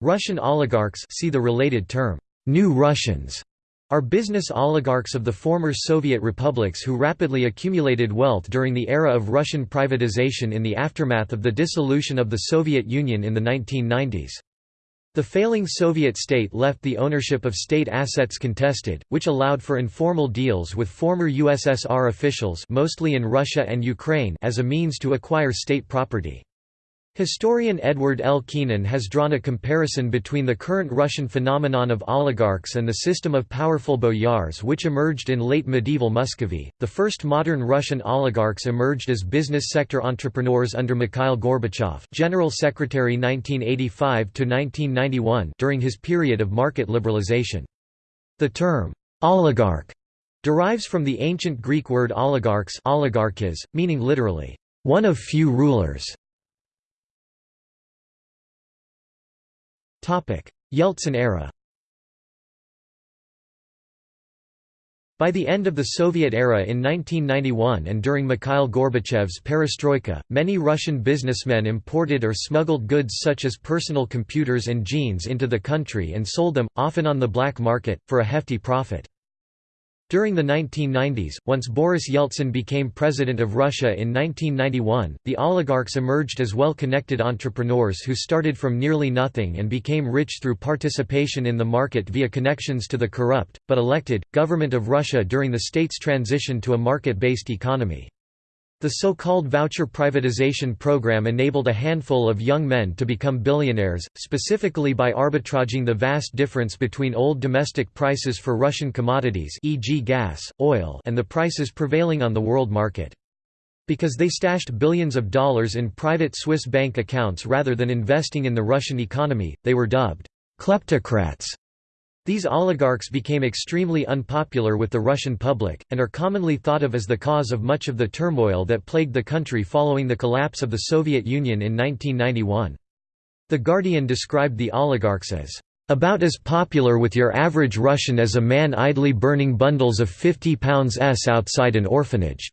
Russian oligarchs see the related term, New Russians, are business oligarchs of the former Soviet republics who rapidly accumulated wealth during the era of Russian privatization in the aftermath of the dissolution of the Soviet Union in the 1990s. The failing Soviet state left the ownership of state assets contested, which allowed for informal deals with former USSR officials mostly in Russia and Ukraine as a means to acquire state property. Historian Edward L. Keenan has drawn a comparison between the current Russian phenomenon of oligarchs and the system of powerful boyars which emerged in late medieval Muscovy. The first modern Russian oligarchs emerged as business sector entrepreneurs under Mikhail Gorbachev, General Secretary 1985 to 1991, during his period of market liberalization. The term oligarch derives from the ancient Greek word oligarchs, oligarchis, meaning literally one of few rulers. Yeltsin era By the end of the Soviet era in 1991 and during Mikhail Gorbachev's perestroika, many Russian businessmen imported or smuggled goods such as personal computers and jeans into the country and sold them, often on the black market, for a hefty profit. During the 1990s, once Boris Yeltsin became president of Russia in 1991, the oligarchs emerged as well-connected entrepreneurs who started from nearly nothing and became rich through participation in the market via connections to the corrupt, but elected, government of Russia during the state's transition to a market-based economy. The so-called voucher privatization program enabled a handful of young men to become billionaires, specifically by arbitraging the vast difference between old domestic prices for Russian commodities e.g. gas, oil and the prices prevailing on the world market. Because they stashed billions of dollars in private Swiss bank accounts rather than investing in the Russian economy, they were dubbed kleptocrats. These oligarchs became extremely unpopular with the Russian public, and are commonly thought of as the cause of much of the turmoil that plagued the country following the collapse of the Soviet Union in 1991. The Guardian described the oligarchs as about as popular with your average Russian as a man idly burning bundles of 50 pounds s outside an orphanage.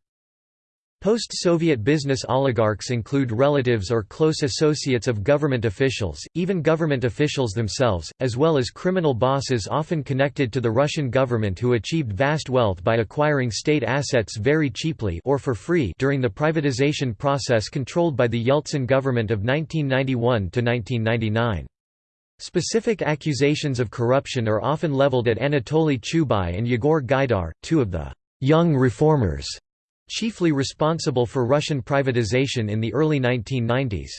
Post-Soviet business oligarchs include relatives or close associates of government officials, even government officials themselves, as well as criminal bosses often connected to the Russian government who achieved vast wealth by acquiring state assets very cheaply or for free during the privatization process controlled by the Yeltsin government of 1991 to 1999. Specific accusations of corruption are often leveled at Anatoly Chubais and Yegor Gaidar, two of the «young reformers» chiefly responsible for Russian privatization in the early 1990s.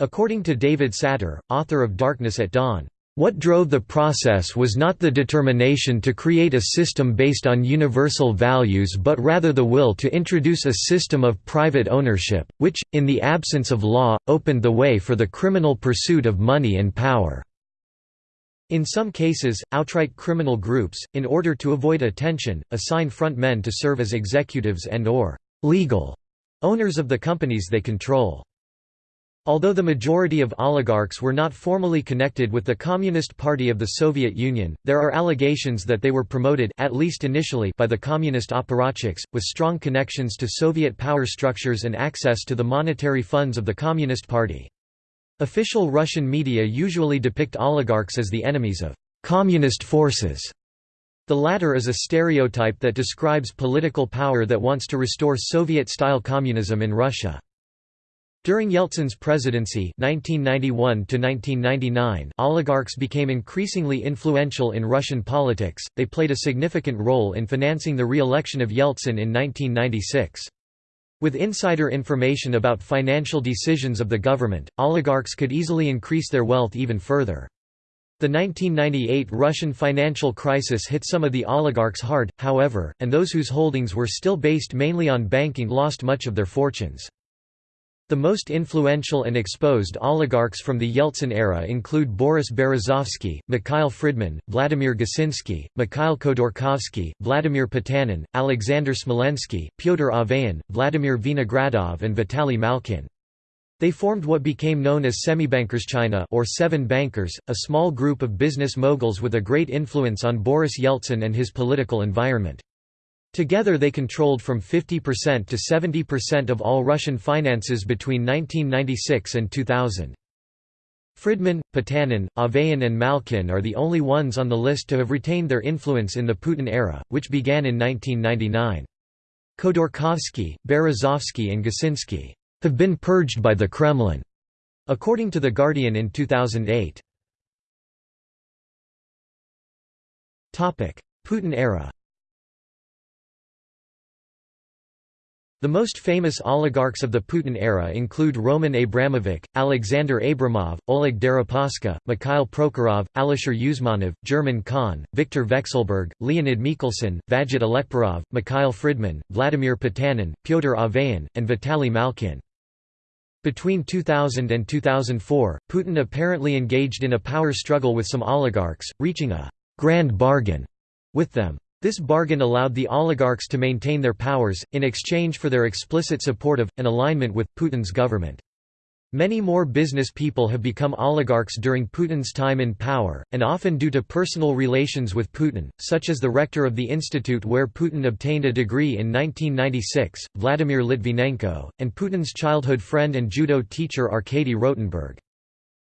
According to David Satter, author of Darkness at Dawn, what drove the process was not the determination to create a system based on universal values but rather the will to introduce a system of private ownership, which, in the absence of law, opened the way for the criminal pursuit of money and power. In some cases, outright criminal groups, in order to avoid attention, assign front men to serve as executives and or «legal» owners of the companies they control. Although the majority of oligarchs were not formally connected with the Communist Party of the Soviet Union, there are allegations that they were promoted at least initially by the communist apparatchiks, with strong connections to Soviet power structures and access to the monetary funds of the Communist Party. Official Russian media usually depict oligarchs as the enemies of «communist forces». The latter is a stereotype that describes political power that wants to restore Soviet-style communism in Russia. During Yeltsin's presidency 1991 oligarchs became increasingly influential in Russian politics, they played a significant role in financing the re-election of Yeltsin in 1996. With insider information about financial decisions of the government, oligarchs could easily increase their wealth even further. The 1998 Russian financial crisis hit some of the oligarchs hard, however, and those whose holdings were still based mainly on banking lost much of their fortunes. The most influential and exposed oligarchs from the Yeltsin era include Boris Berezovsky, Mikhail Fridman, Vladimir Gusinsky, Mikhail Khodorkovsky, Vladimir Potanin, Alexander Smolensky, Pyotr Aven, Vladimir Vinogradov and Vitaly Malkin. They formed what became known as Semibankirshchina or Seven Bankers, a small group of business moguls with a great influence on Boris Yeltsin and his political environment. Together they controlled from 50% to 70% of all Russian finances between 1996 and 2000. Fridman, Potanin, Aven and Malkin are the only ones on the list to have retained their influence in the Putin era, which began in 1999. Khodorkovsky, Berezovsky and Gusinsky have been purged by the Kremlin, according to The Guardian in 2008. Putin era The most famous oligarchs of the Putin era include Roman Abramovich, Alexander Abramov, Oleg Deripaska, Mikhail Prokhorov, Alisher Usmanov, German Khan, Viktor Vekselberg, Leonid Mikhelson, Vagit Alekperov, Mikhail Fridman, Vladimir Potanin, Pyotr Aven, and Vitaly Malkin. Between 2000 and 2004, Putin apparently engaged in a power struggle with some oligarchs, reaching a «grand bargain» with them. This bargain allowed the oligarchs to maintain their powers, in exchange for their explicit support of, and alignment with, Putin's government. Many more business people have become oligarchs during Putin's time in power, and often due to personal relations with Putin, such as the rector of the institute where Putin obtained a degree in 1996, Vladimir Litvinenko, and Putin's childhood friend and judo teacher Arkady Rotenberg.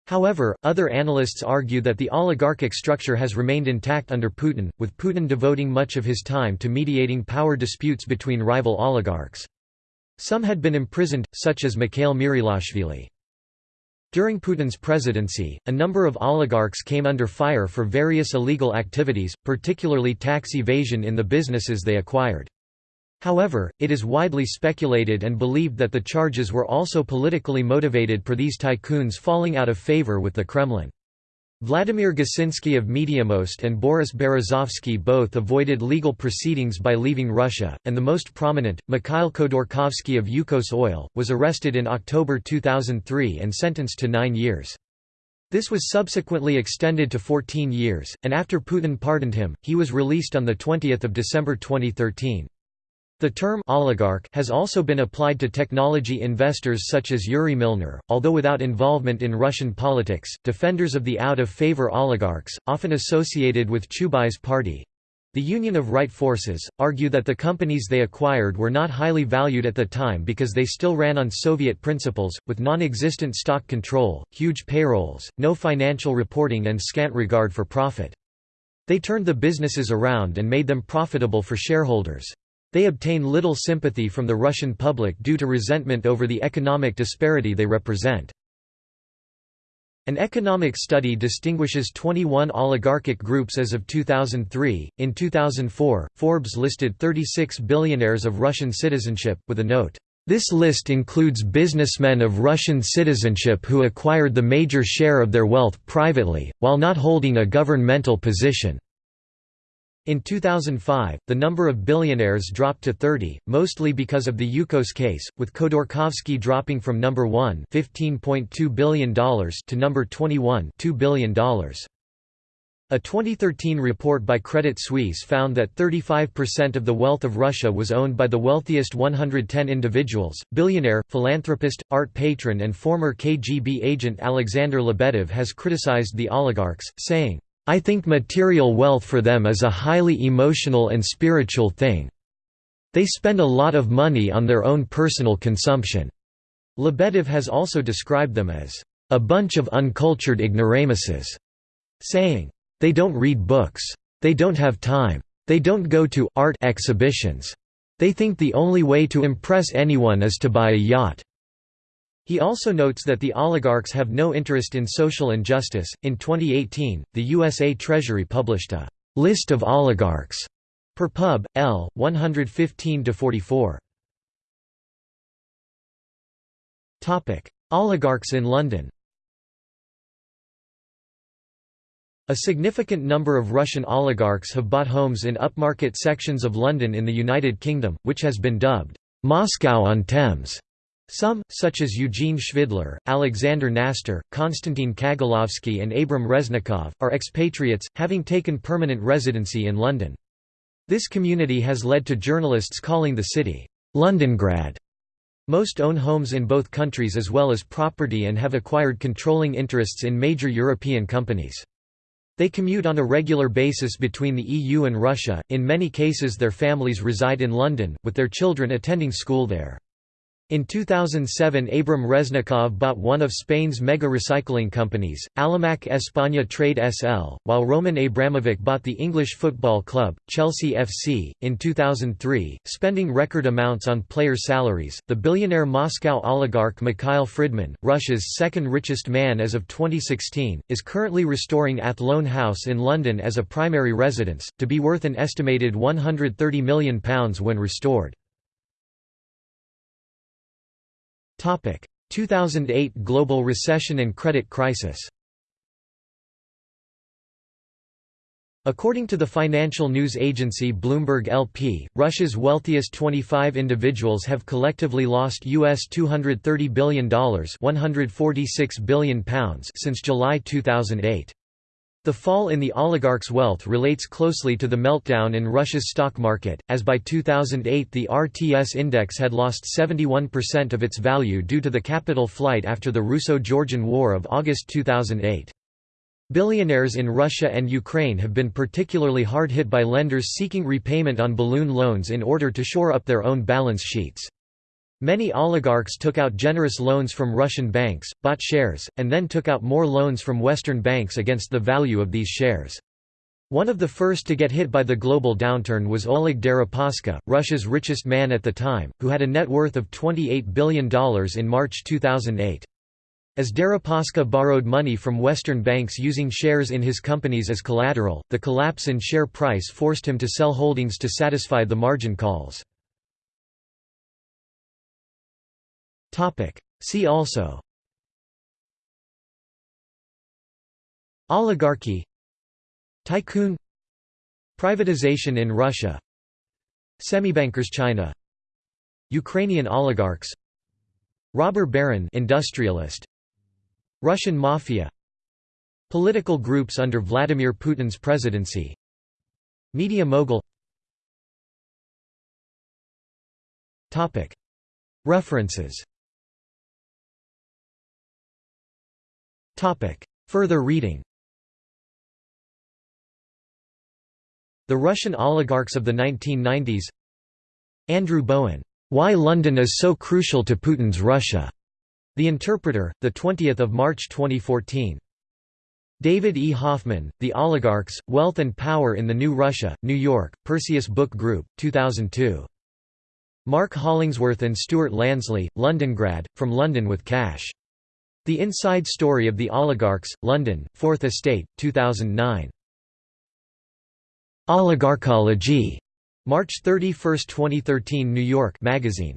However, other analysts argue that the oligarchic structure has remained intact under Putin, with Putin devoting much of his time to mediating power disputes between rival oligarchs. Some had been imprisoned, such as Mikhail Mirilashvili. During Putin's presidency, a number of oligarchs came under fire for various illegal activities, particularly tax evasion in the businesses they acquired. However, it is widely speculated and believed that the charges were also politically motivated for these tycoons falling out of favor with the Kremlin. Vladimir Gusinsky of Mediamost and Boris Berezovsky both avoided legal proceedings by leaving Russia, and the most prominent, Mikhail Khodorkovsky of Yukos Oil, was arrested in October 2003 and sentenced to nine years. This was subsequently extended to 14 years, and after Putin pardoned him, he was released on 20 December 2013. The term oligarch has also been applied to technology investors such as Yuri Milner, although without involvement in Russian politics. Defenders of the out-of-favor oligarchs, often associated with Chubai's party, the Union of Right Forces, argue that the companies they acquired were not highly valued at the time because they still ran on Soviet principles, with non-existent stock control, huge payrolls, no financial reporting and scant regard for profit. They turned the businesses around and made them profitable for shareholders. They obtain little sympathy from the Russian public due to resentment over the economic disparity they represent. An economic study distinguishes 21 oligarchic groups as of 2003. In 2004, Forbes listed 36 billionaires of Russian citizenship, with a note. This list includes businessmen of Russian citizenship who acquired the major share of their wealth privately, while not holding a governmental position. In 2005, the number of billionaires dropped to 30, mostly because of the Yukos case, with Khodorkovsky dropping from number 1 $15.2 billion to number 21 $2 billion. A 2013 report by Credit Suisse found that 35% of the wealth of Russia was owned by the wealthiest 110 individuals. Billionaire, philanthropist, art patron, and former KGB agent Alexander Lebedev has criticized the oligarchs, saying, I think material wealth for them is a highly emotional and spiritual thing. They spend a lot of money on their own personal consumption. Lebedev has also described them as a bunch of uncultured ignoramuses, saying, they don't read books. They don't have time. They don't go to art exhibitions. They think the only way to impress anyone is to buy a yacht. He also notes that the oligarchs have no interest in social injustice. In 2018, the USA Treasury published a list of oligarchs per pub. L. 115 44. Topic: Oligarchs in London. A significant number of Russian oligarchs have bought homes in upmarket sections of London in the United Kingdom, which has been dubbed Moscow on Thames. Some, such as Eugene Shvidler, Alexander Knaster, Konstantin Kagalovsky and Abram Reznikov, are expatriates, having taken permanent residency in London. This community has led to journalists calling the city, Londongrad. Most own homes in both countries as well as property and have acquired controlling interests in major European companies. They commute on a regular basis between the EU and Russia, in many cases their families reside in London, with their children attending school there. In 2007 Abram Reznikov bought one of Spain's mega recycling companies, Alimak España Trade SL, while Roman Abramovich bought the English football club, Chelsea FC. In 2003, spending record amounts on player salaries, the billionaire Moscow oligarch Mikhail Fridman, Russia's second richest man as of 2016, is currently restoring Athlone House in London as a primary residence, to be worth an estimated £130 million when restored. 2008 global recession and credit crisis According to the financial news agency Bloomberg LP, Russia's wealthiest 25 individuals have collectively lost US $230 billion, 146 billion pounds since July 2008. The fall in the oligarchs' wealth relates closely to the meltdown in Russia's stock market, as by 2008 the RTS index had lost 71% of its value due to the capital flight after the Russo-Georgian War of August 2008. Billionaires in Russia and Ukraine have been particularly hard hit by lenders seeking repayment on balloon loans in order to shore up their own balance sheets. Many oligarchs took out generous loans from Russian banks, bought shares, and then took out more loans from Western banks against the value of these shares. One of the first to get hit by the global downturn was Oleg Deripaska, Russia's richest man at the time, who had a net worth of $28 billion in March 2008. As Deripaska borrowed money from Western banks using shares in his companies as collateral, the collapse in share price forced him to sell holdings to satisfy the margin calls. See also. Oligarchy. Tycoon. Privatization in Russia. Semibankirshchina. Ukrainian oligarchs. Robber baron industrialist. Russian mafia. Political groups under Vladimir Putin's presidency. Media mogul. References Further reading The Russian Oligarchs of the 1990s Andrew Bowen, "'Why London is so crucial to Putin's Russia' The Interpreter, 20 March 2014. David E. Hoffman, The Oligarchs, Wealth and Power in the New Russia, New York, Perseus Book Group, 2002. Mark Hollingsworth and Stuart Lansley, Londongrad, From London with Cash. The Inside Story of the Oligarchs, London, Fourth Estate, 2009. Oligarchology. March 31, 2013 New York Magazine.